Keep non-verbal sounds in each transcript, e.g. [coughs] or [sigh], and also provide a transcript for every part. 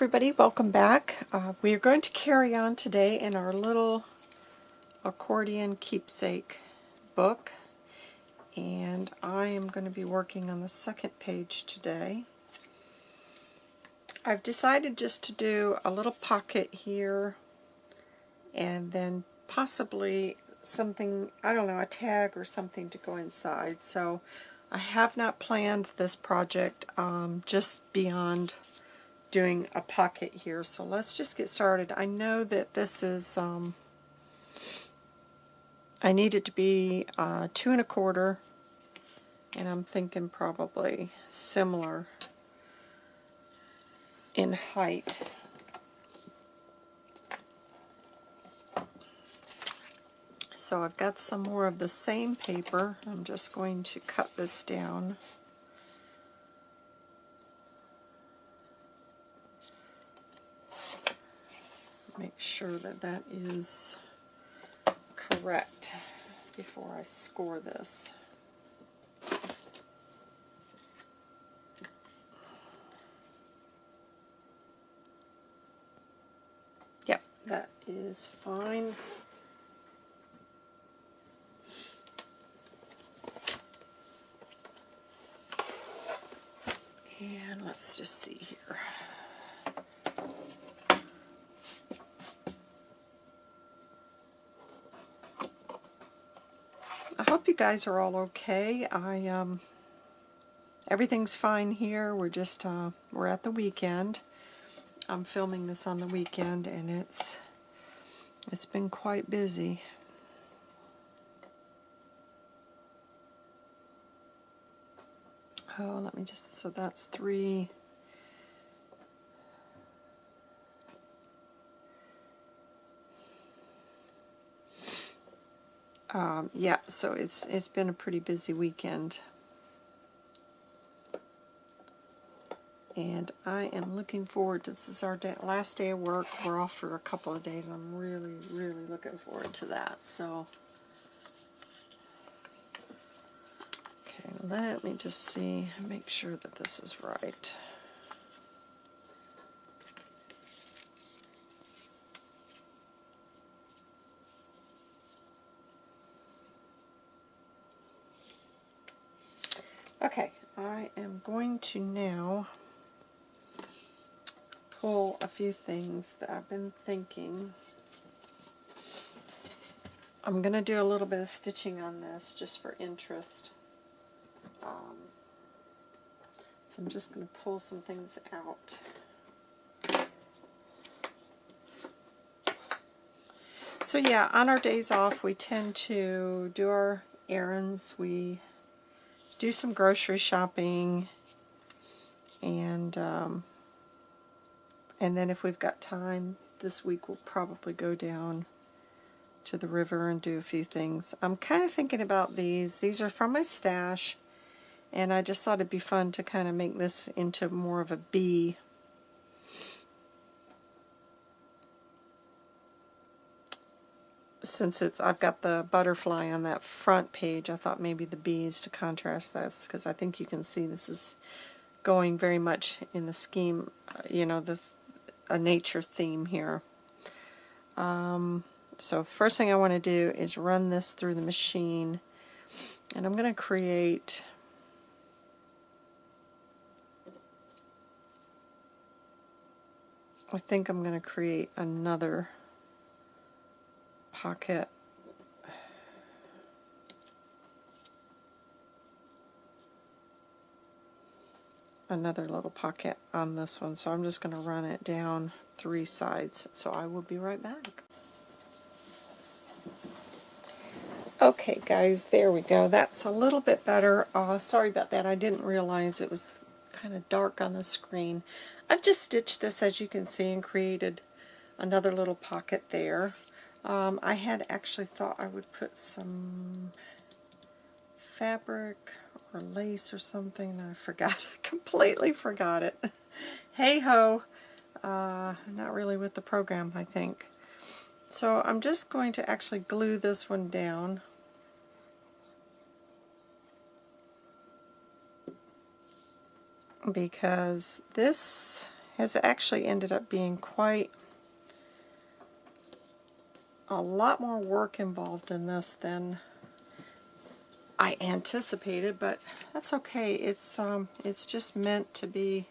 everybody, welcome back. Uh, we are going to carry on today in our little accordion keepsake book and I am going to be working on the second page today. I've decided just to do a little pocket here and then possibly something, I don't know, a tag or something to go inside. So I have not planned this project um, just beyond doing a pocket here. So let's just get started. I know that this is, um, I need it to be uh, two and a quarter, and I'm thinking probably similar in height. So I've got some more of the same paper. I'm just going to cut this down. Make sure that that is correct before I score this. Yep, that is fine. And let's just see here. hope you guys are all okay. I um, everything's fine here. We're just uh, we're at the weekend. I'm filming this on the weekend, and it's it's been quite busy. Oh, let me just so that's three. Um, yeah, so it's it's been a pretty busy weekend. And I am looking forward to this is our day, last day of work. We're off for a couple of days. I'm really, really looking forward to that. So, okay, let me just see, make sure that this is right. Okay, I am going to now pull a few things that I've been thinking. I'm going to do a little bit of stitching on this just for interest. Um, so I'm just going to pull some things out. So yeah, on our days off we tend to do our errands. We do some grocery shopping, and um, and then if we've got time this week, we'll probably go down to the river and do a few things. I'm kind of thinking about these. These are from my stash, and I just thought it'd be fun to kind of make this into more of a bee since it's I've got the butterfly on that front page, I thought maybe the bees to contrast this because I think you can see this is going very much in the scheme, uh, you know, the a nature theme here. Um, so first thing I want to do is run this through the machine and I'm going to create I think I'm going to create another pocket. Another little pocket on this one so I'm just going to run it down three sides so I will be right back. Okay guys there we go. That's a little bit better. Uh, sorry about that. I didn't realize it was kind of dark on the screen. I've just stitched this as you can see and created another little pocket there um, I had actually thought I would put some fabric or lace or something, I forgot. [laughs] I completely forgot it. [laughs] hey ho! Uh, not really with the program, I think. So I'm just going to actually glue this one down. because this has actually ended up being quite a lot more work involved in this than I anticipated, but that's okay. It's um, it's just meant to be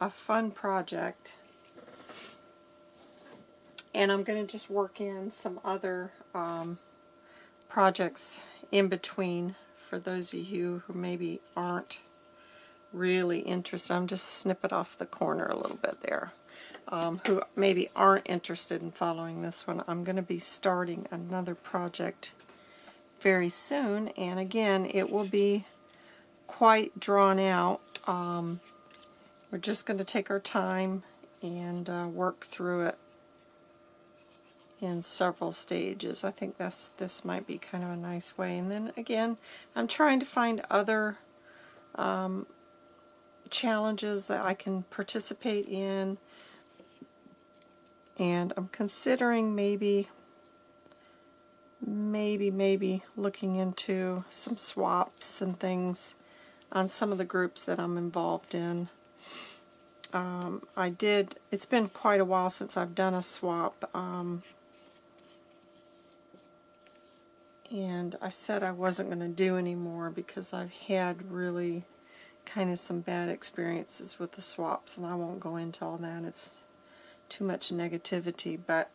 a fun project. And I'm going to just work in some other um, projects in between for those of you who maybe aren't really interested. I'm just snip it off the corner a little bit there. Um, who maybe aren't interested in following this one. I'm going to be starting another project very soon and again it will be quite drawn out. Um, we're just going to take our time and uh, work through it in several stages. I think that's this might be kind of a nice way. And then again, I'm trying to find other um, challenges that I can participate in. And I'm considering maybe, maybe, maybe looking into some swaps and things on some of the groups that I'm involved in. Um, I did, it's been quite a while since I've done a swap. Um, and I said I wasn't going to do any more because I've had really kind of some bad experiences with the swaps and I won't go into all that it's too much negativity but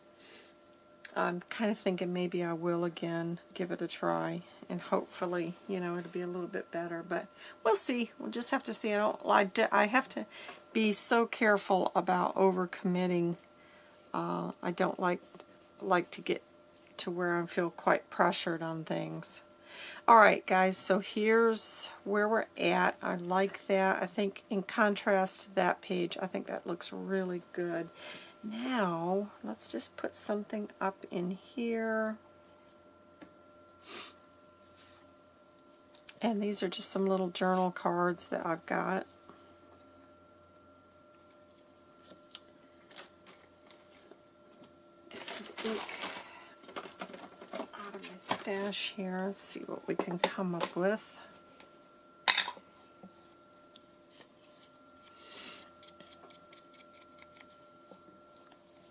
I'm kind of thinking maybe I will again give it a try and hopefully you know it'll be a little bit better but we'll see we'll just have to see I don't I, I have to be so careful about overcommitting uh, I don't like like to get to where I feel quite pressured on things. Alright guys, so here's where we're at. I like that. I think in contrast to that page, I think that looks really good. Now, let's just put something up in here. And these are just some little journal cards that I've got. Stash here. Let's see what we can come up with.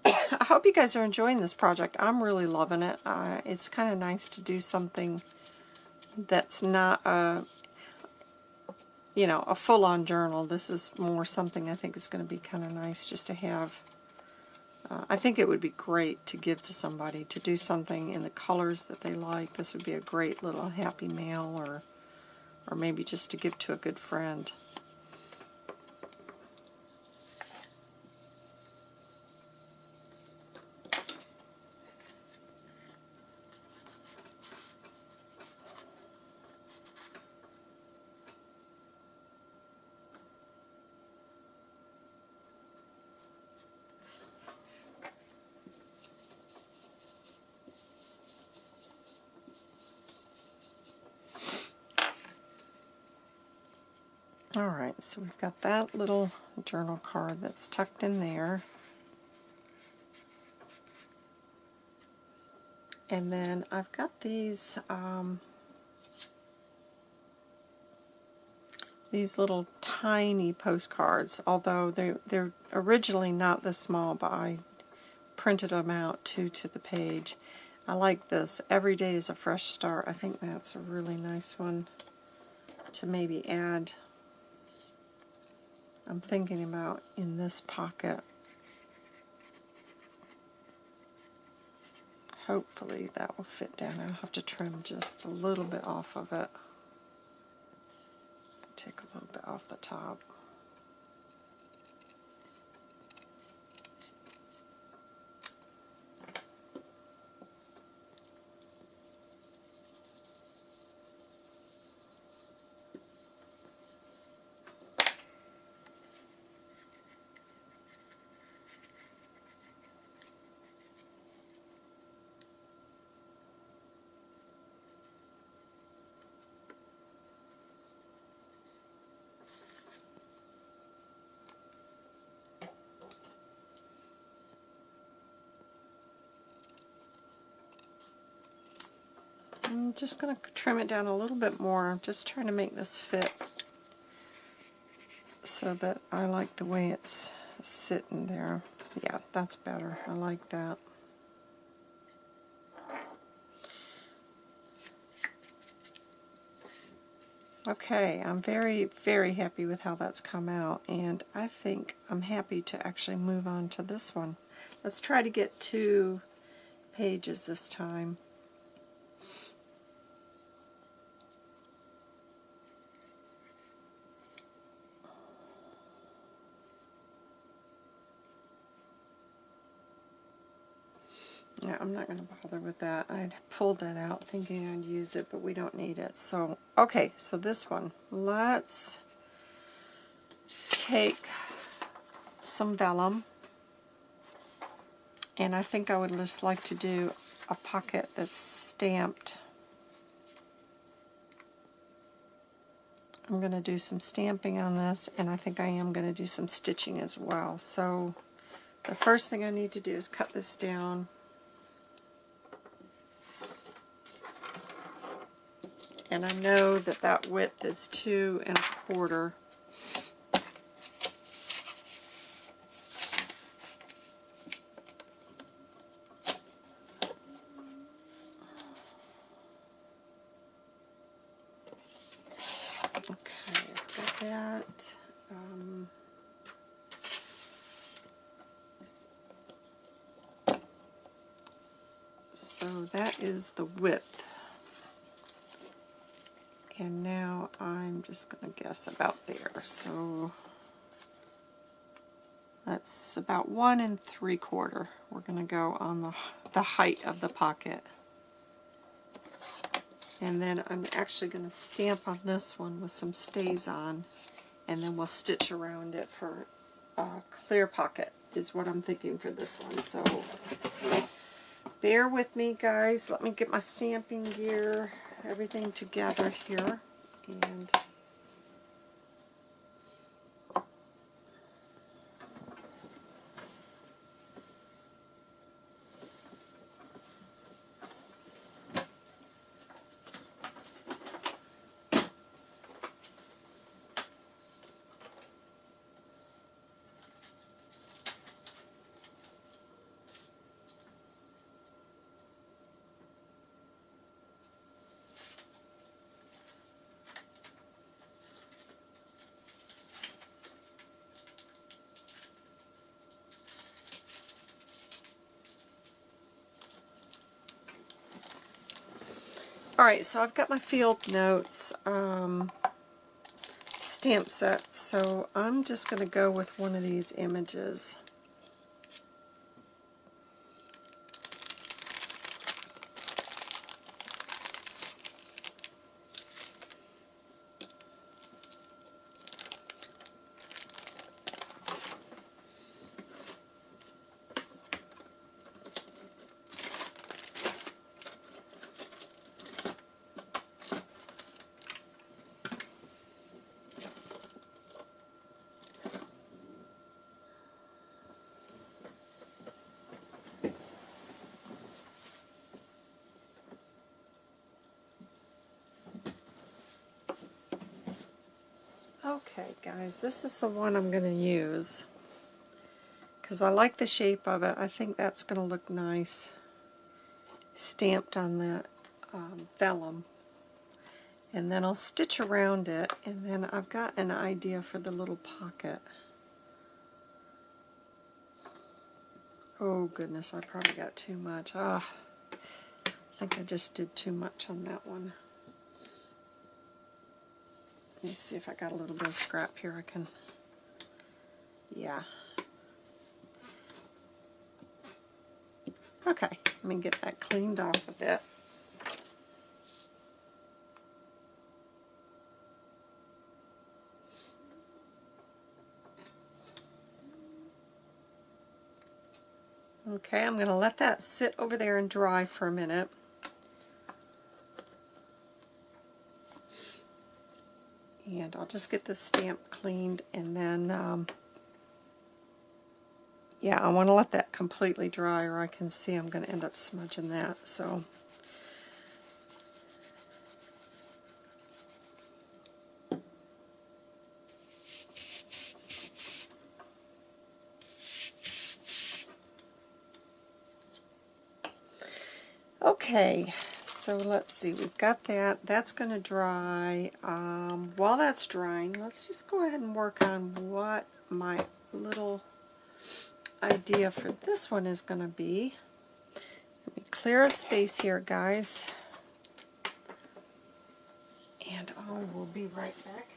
[coughs] I hope you guys are enjoying this project. I'm really loving it. Uh, it's kind of nice to do something that's not a, you know, a full-on journal. This is more something I think is going to be kind of nice just to have uh, I think it would be great to give to somebody, to do something in the colors that they like. This would be a great little happy mail or, or maybe just to give to a good friend. Alright, so we've got that little journal card that's tucked in there. And then I've got these um, these little tiny postcards, although they they're originally not this small, but I printed them out two to the page. I like this. Every day is a fresh start. I think that's a really nice one to maybe add I'm thinking about in this pocket. Hopefully that will fit down. I'll have to trim just a little bit off of it. Take a little bit off the top. I'm just going to trim it down a little bit more. I'm just trying to make this fit so that I like the way it's sitting there. Yeah, that's better. I like that. Okay, I'm very, very happy with how that's come out, and I think I'm happy to actually move on to this one. Let's try to get two pages this time. Yeah, I'm not going to bother with that. I'd pulled that out thinking I'd use it, but we don't need it. So, okay, so this one. Let's take some vellum. And I think I would just like to do a pocket that's stamped. I'm going to do some stamping on this, and I think I am going to do some stitching as well. So the first thing I need to do is cut this down and I know that that width is two and a quarter. Um, so that is the width. And now I'm just going to guess about there. So that's about one and three quarter. We're going to go on the, the height of the pocket. And then I'm actually going to stamp on this one with some StazOn. And then we'll stitch around it for a clear pocket is what I'm thinking for this one. So bear with me guys. Let me get my stamping gear everything together here and Alright, so I've got my field notes um, stamp set, so I'm just going to go with one of these images. This is the one I'm going to use because I like the shape of it. I think that's going to look nice stamped on that um, vellum. And then I'll stitch around it and then I've got an idea for the little pocket. Oh goodness, I probably got too much. Ah, I think I just did too much on that one. Let me see if I got a little bit of scrap here I can, yeah. Okay, let me get that cleaned off a bit. Okay, I'm going to let that sit over there and dry for a minute. And I'll just get the stamp cleaned and then, um, yeah, I want to let that completely dry or I can see I'm going to end up smudging that. So Okay, so let's see, we've got that. That's going to dry. Um, while that's drying, let's just go ahead and work on what my little idea for this one is going to be. Let me clear a space here, guys. And oh, we'll be right back.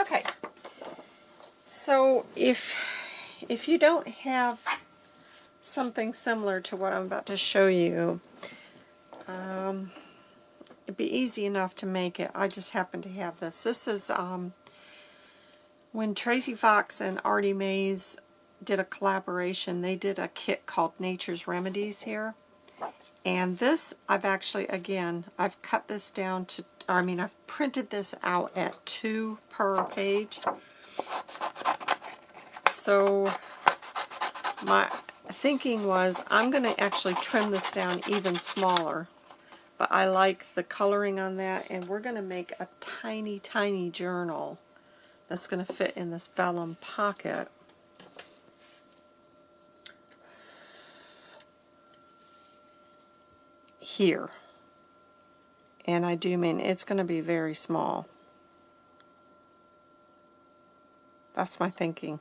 Okay, so if if you don't have something similar to what I'm about to show you, um, it'd be easy enough to make it. I just happen to have this. This is um, when Tracy Fox and Artie Mays did a collaboration. They did a kit called Nature's Remedies here. And this, I've actually, again, I've cut this down to, I mean, I've printed this out at two per page. So my thinking was I'm going to actually trim this down even smaller. But I like the coloring on that, and we're going to make a tiny, tiny journal that's going to fit in this vellum pocket. here. And I do mean it's going to be very small. That's my thinking.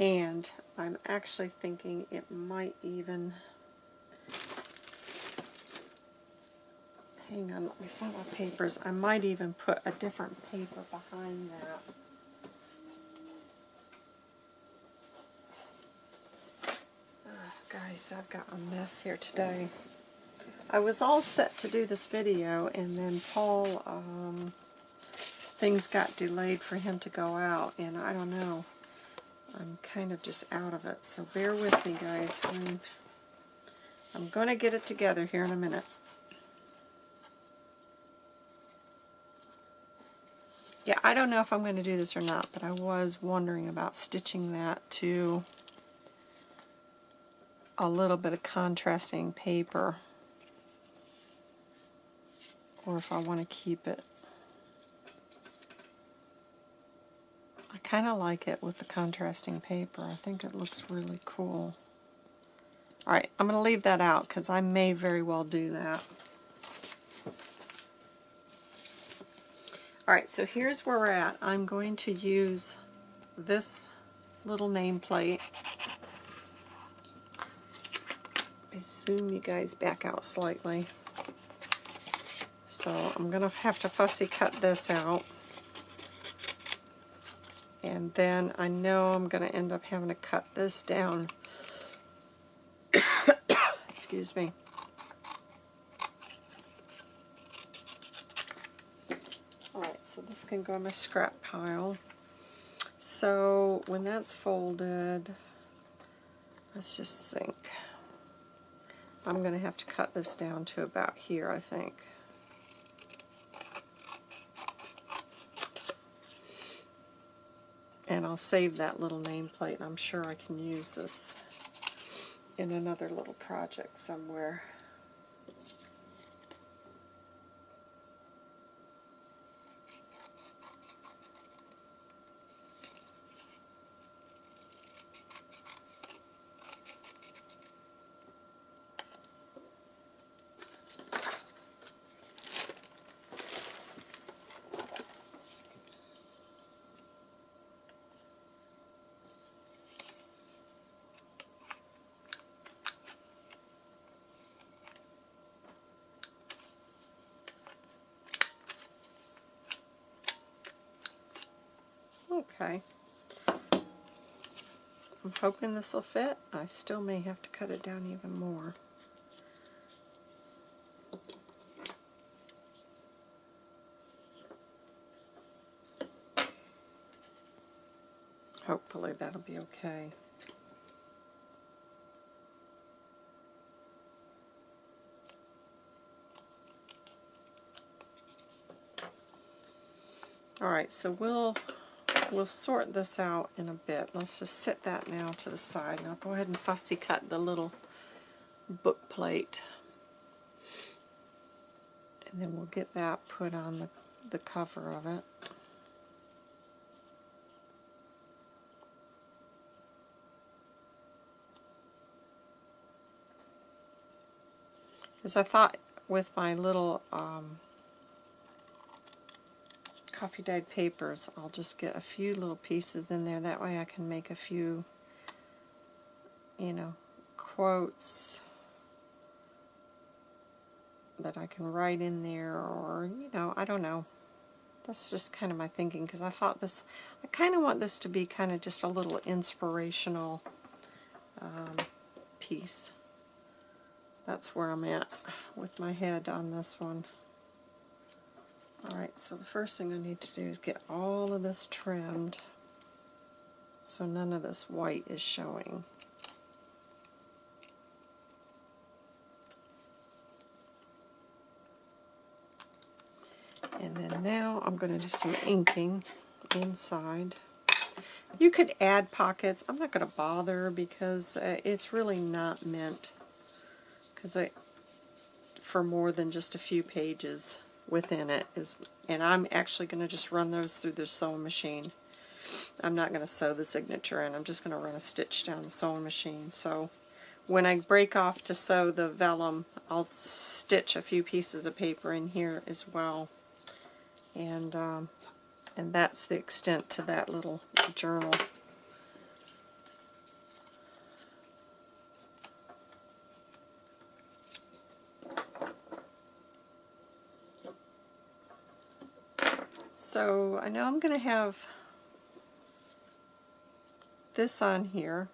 And I'm actually thinking it might even... Hang on, let me find my papers. I might even put a different paper behind that. Guys, I've got a mess here today. I was all set to do this video, and then Paul, um, things got delayed for him to go out, and I don't know. I'm kind of just out of it, so bear with me, guys. I'm, I'm going to get it together here in a minute. Yeah, I don't know if I'm going to do this or not, but I was wondering about stitching that to a little bit of contrasting paper or if I want to keep it. Kind of like it with the contrasting paper. I think it looks really cool. Alright, I'm going to leave that out because I may very well do that. Alright, so here's where we're at. I'm going to use this little nameplate. I zoom you guys back out slightly. So I'm going to have to fussy cut this out. And then I know I'm going to end up having to cut this down. [coughs] Excuse me. Alright, so this can go in my scrap pile. So when that's folded, let's just think. I'm going to have to cut this down to about here, I think. And I'll save that little nameplate. I'm sure I can use this in another little project somewhere. hoping this will fit. I still may have to cut it down even more. Hopefully that'll be okay. All right, so we'll we'll sort this out in a bit. Let's just set that now to the side. I'll go ahead and fussy cut the little book plate. And then we'll get that put on the, the cover of it. Because I thought with my little um, coffee dyed papers, I'll just get a few little pieces in there. That way I can make a few, you know, quotes that I can write in there or, you know, I don't know. That's just kind of my thinking because I thought this, I kind of want this to be kind of just a little inspirational um, piece. That's where I'm at with my head on this one. Alright, so the first thing I need to do is get all of this trimmed so none of this white is showing. And then now I'm going to do some inking inside. You could add pockets. I'm not going to bother because uh, it's really not meant because I for more than just a few pages within it is, and I'm actually going to just run those through the sewing machine. I'm not going to sew the signature in, I'm just going to run a stitch down the sewing machine. So when I break off to sew the vellum, I'll stitch a few pieces of paper in here as well. And, um, and that's the extent to that little journal. So I know I'm going to have this on here,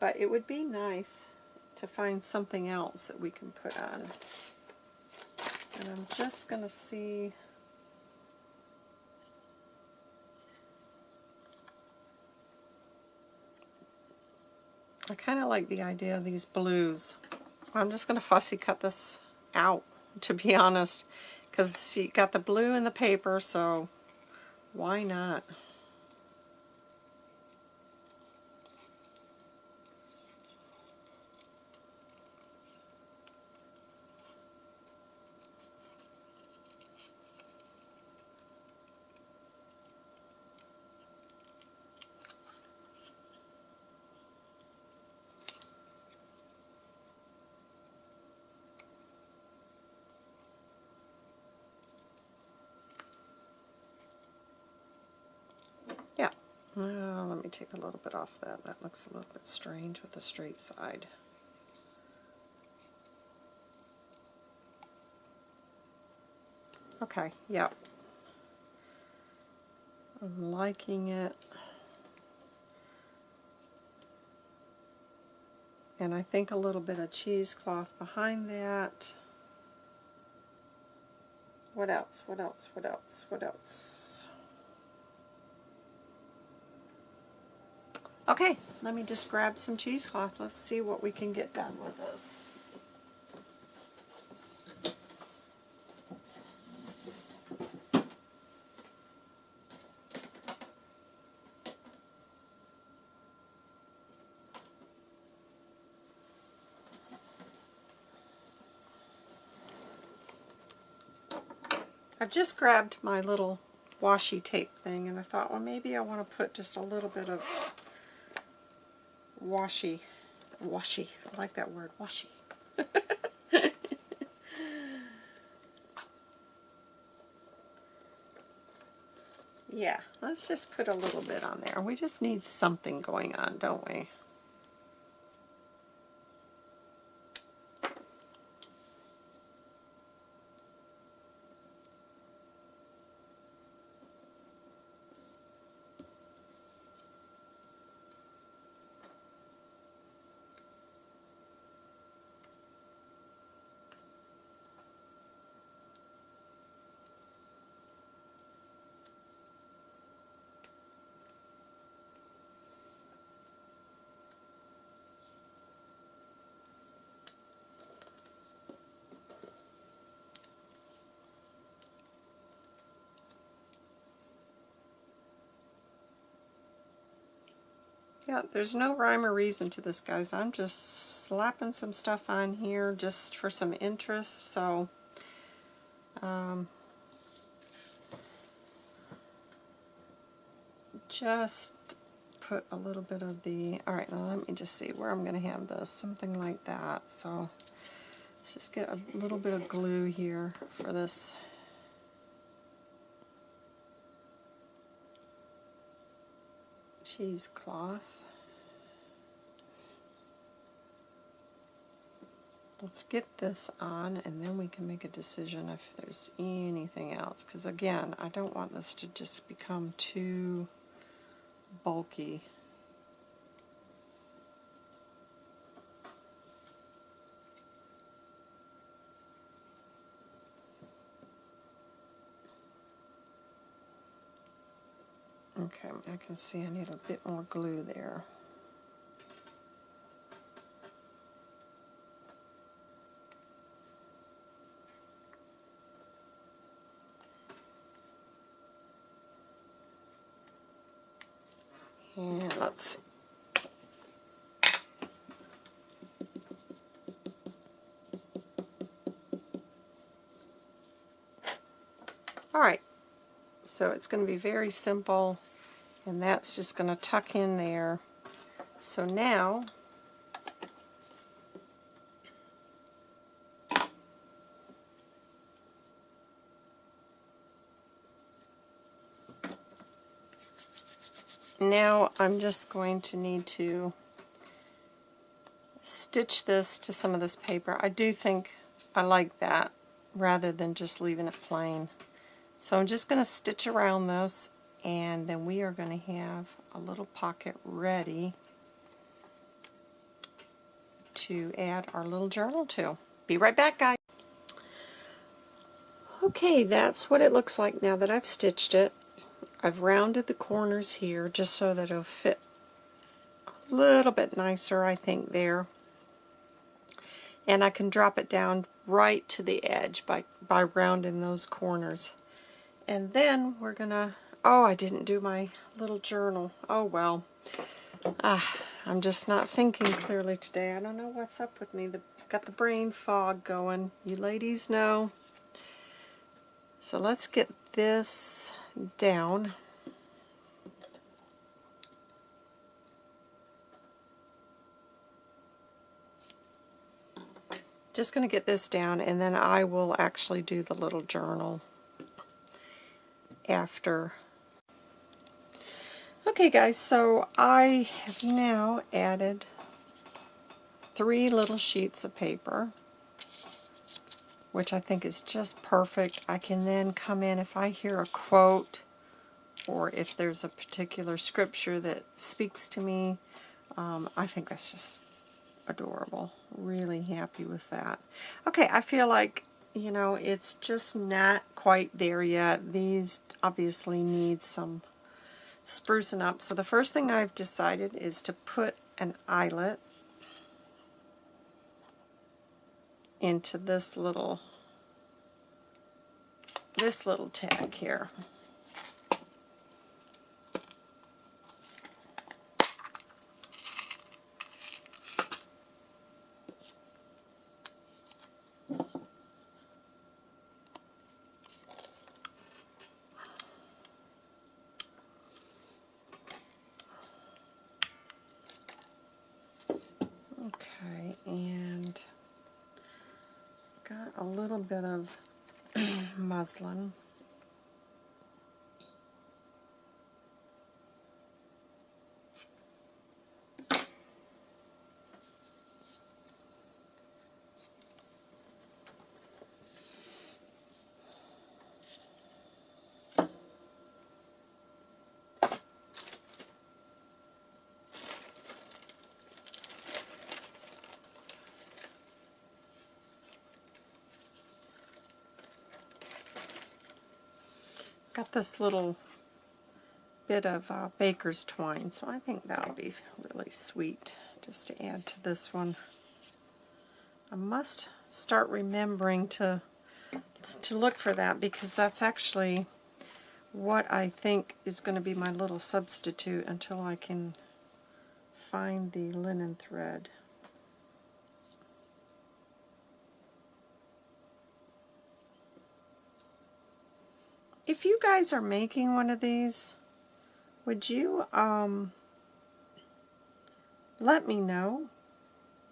but it would be nice to find something else that we can put on. And I'm just going to see... I kind of like the idea of these blues. I'm just going to fussy cut this out, to be honest. Because you got the blue in the paper, so why not? Uh, let me take a little bit off that. That looks a little bit strange with the straight side. Okay, yep. I'm liking it. And I think a little bit of cheesecloth behind that. What else? What else? What else? What else? Okay, let me just grab some cheesecloth. Let's see what we can get done with this. I've just grabbed my little washi tape thing and I thought, well maybe I want to put just a little bit of washy. Washy. I like that word. Washy. [laughs] yeah, let's just put a little bit on there. We just need something going on, don't we? Yeah, there's no rhyme or reason to this, guys. I'm just slapping some stuff on here just for some interest, so... Um, just put a little bit of the... Alright, now let me just see where I'm going to have this. Something like that. So, let's just get a little bit of glue here for this cheesecloth. Let's get this on and then we can make a decision if there's anything else. Because again, I don't want this to just become too bulky. Okay, I can see I need a bit more glue there. And let's see. All right, so it's going to be very simple and that's just going to tuck in there. So now now I'm just going to need to stitch this to some of this paper. I do think I like that rather than just leaving it plain. So I'm just going to stitch around this and then we are going to have a little pocket ready to add our little journal to. Be right back guys. Okay, that's what it looks like now that I've stitched it. I've rounded the corners here just so that it'll fit a little bit nicer I think there. And I can drop it down right to the edge by, by rounding those corners. And then we're going to Oh, I didn't do my little journal. Oh, well. Ah, I'm just not thinking clearly today. I don't know what's up with me. The, got the brain fog going. You ladies know. So let's get this down. Just going to get this down and then I will actually do the little journal after Okay guys, so I have now added three little sheets of paper, which I think is just perfect. I can then come in if I hear a quote or if there's a particular scripture that speaks to me, um, I think that's just adorable. Really happy with that. Okay, I feel like, you know, it's just not quite there yet. These obviously need some sprucing up. So the first thing I've decided is to put an eyelet into this little this little tag here. a little bit of muslin got this little bit of uh, baker's twine, so I think that'll be really sweet just to add to this one. I must start remembering to to look for that because that's actually what I think is going to be my little substitute until I can find the linen thread. You guys are making one of these, would you um, let me know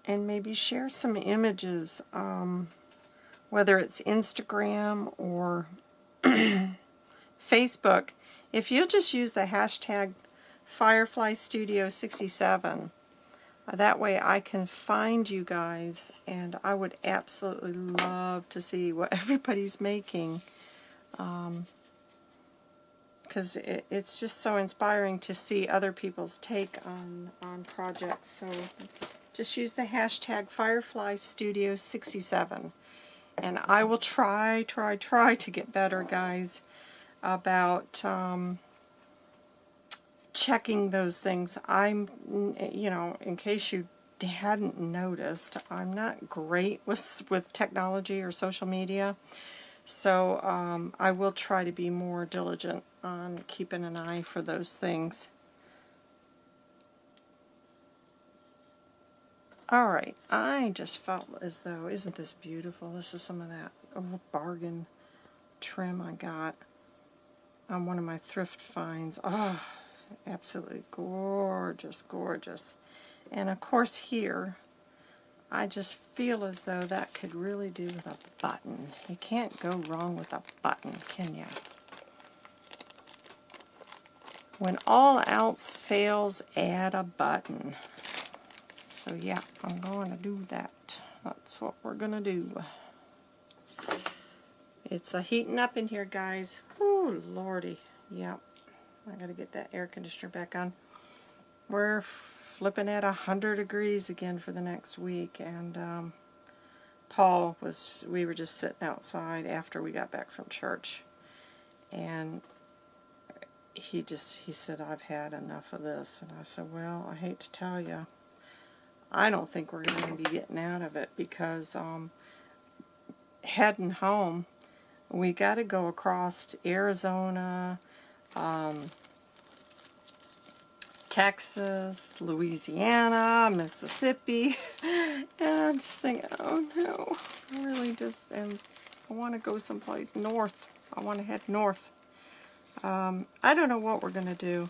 and maybe share some images, um, whether it's Instagram or [clears throat] Facebook. If you'll just use the hashtag Firefly Studio 67, uh, that way I can find you guys and I would absolutely love to see what [laughs] everybody's making. Um, because it, it's just so inspiring to see other people's take on, on projects. So just use the hashtag Firefly Studio 67 and I will try, try, try to get better, guys, about um, checking those things. I'm, you know, in case you hadn't noticed, I'm not great with, with technology or social media. So um, I will try to be more diligent on keeping an eye for those things. Alright, I just felt as though, isn't this beautiful? This is some of that bargain trim I got on one of my thrift finds. Oh, absolutely gorgeous, gorgeous. And of course here, I just feel as though that could really do with a button. You can't go wrong with a button, can you? When all else fails, add a button. So yeah, I'm going to do that. That's what we're going to do. It's a heating up in here, guys. Ooh, lordy. Yep. I got to get that air conditioner back on. We're flipping at 100 degrees again for the next week. And um, Paul was, we were just sitting outside after we got back from church. And he just, he said, I've had enough of this. And I said, well, I hate to tell you, I don't think we're going to be getting out of it because um, heading home, we got to go across Arizona, um, Texas, Louisiana, Mississippi, [laughs] and I'm just thinking, oh no, I really just, and I want to go someplace north. I want to head north. Um, I don't know what we're going to do.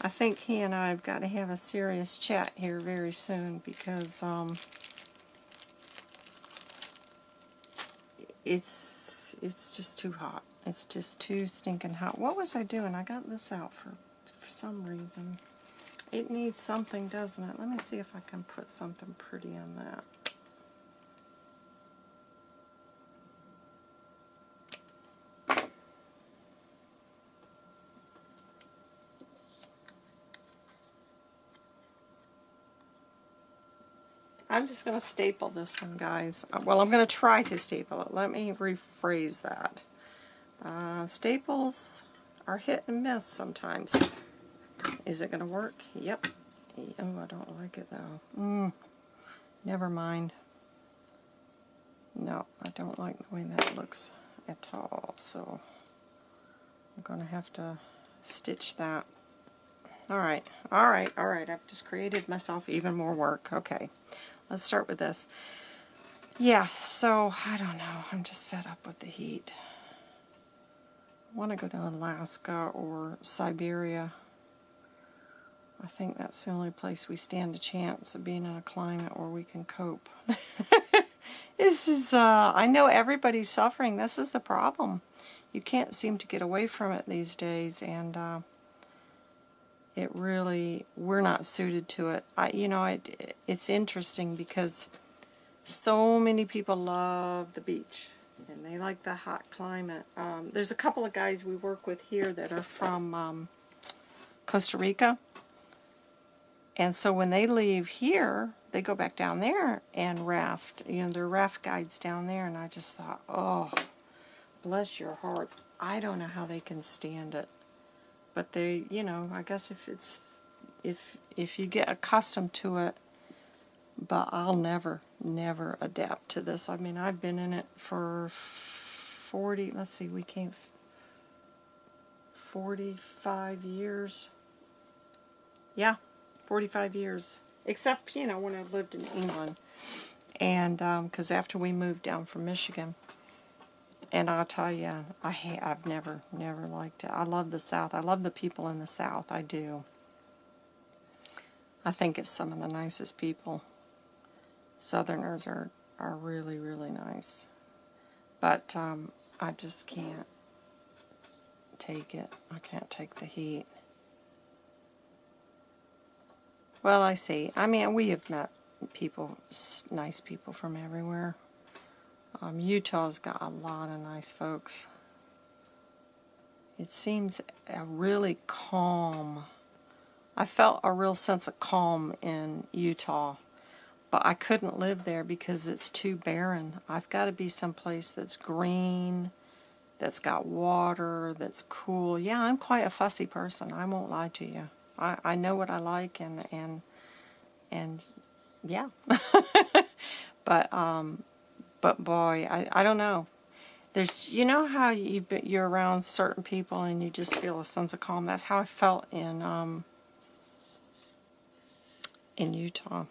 I think he and I have got to have a serious chat here very soon because um, it's it's just too hot. It's just too stinking hot. What was I doing? I got this out for for some reason. It needs something, doesn't it? Let me see if I can put something pretty on that. I'm just going to staple this one, guys. Uh, well, I'm going to try to staple it. Let me rephrase that. Uh, staples are hit and miss sometimes. Is it going to work? Yep. Oh, I don't like it though. Mm, never mind. No, I don't like the way that looks at all. So I'm going to have to stitch that. Alright, alright, alright. I've just created myself even more work. Okay, let's start with this. Yeah, so I don't know. I'm just fed up with the heat. I want to go to Alaska or Siberia I think that's the only place we stand a chance of being in a climate where we can cope. [laughs] this is, uh, I know everybody's suffering. This is the problem. You can't seem to get away from it these days, and uh, it really, we're not suited to it. I, you know, it, it's interesting because so many people love the beach and they like the hot climate. Um, there's a couple of guys we work with here that are from um, Costa Rica and so when they leave here, they go back down there and raft. You know, there are raft guides down there, and I just thought, oh, bless your hearts. I don't know how they can stand it. But they, you know, I guess if it's, if, if you get accustomed to it, but I'll never, never adapt to this. I mean, I've been in it for 40, let's see, we came 45 years. Yeah, 45 years. Except, you know, when I lived in England. And, because after we moved down from Michigan, and I'll tell you, I ha I've never, never liked it. I love the South. I love the people in the South. I do. I think it's some of the nicest people. Southerners are, are really, really nice. But um, I just can't take it. I can't take the heat. Well, I see. I mean, we have met people, nice people from everywhere. Um, Utah's got a lot of nice folks. It seems a really calm. I felt a real sense of calm in Utah, but I couldn't live there because it's too barren. I've got to be someplace that's green, that's got water, that's cool. Yeah, I'm quite a fussy person. I won't lie to you. I, I know what I like and and and yeah. [laughs] but um but boy, I, I don't know. There's you know how you you're around certain people and you just feel a sense of calm. That's how I felt in um in Utah.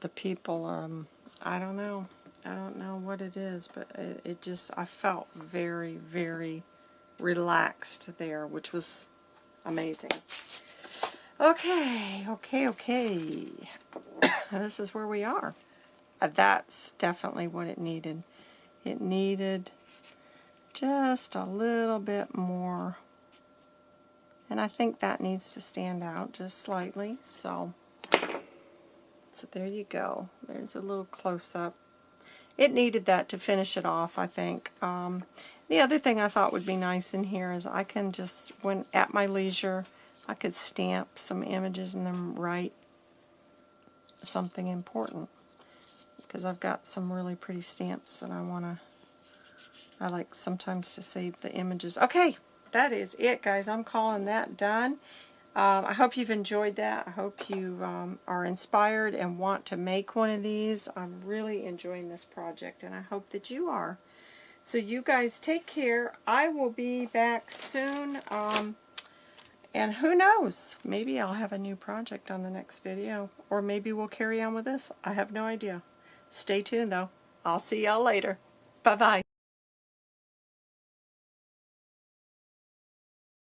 The people um I don't know. I don't know what it is, but it, it just I felt very very relaxed there, which was amazing. Okay, okay, okay. [coughs] this is where we are. Uh, that's definitely what it needed. It needed just a little bit more. And I think that needs to stand out just slightly. So, so there you go. There's a little close-up. It needed that to finish it off, I think. Um, the other thing I thought would be nice in here is I can just, when at my leisure, I could stamp some images and then write something important because I've got some really pretty stamps that I want to I like sometimes to save the images. Okay, that is it, guys. I'm calling that done. Um, I hope you've enjoyed that. I hope you um, are inspired and want to make one of these. I'm really enjoying this project, and I hope that you are. So you guys take care. I will be back soon. Um, and who knows, maybe I'll have a new project on the next video. Or maybe we'll carry on with this. I have no idea. Stay tuned, though. I'll see y'all later. Bye-bye.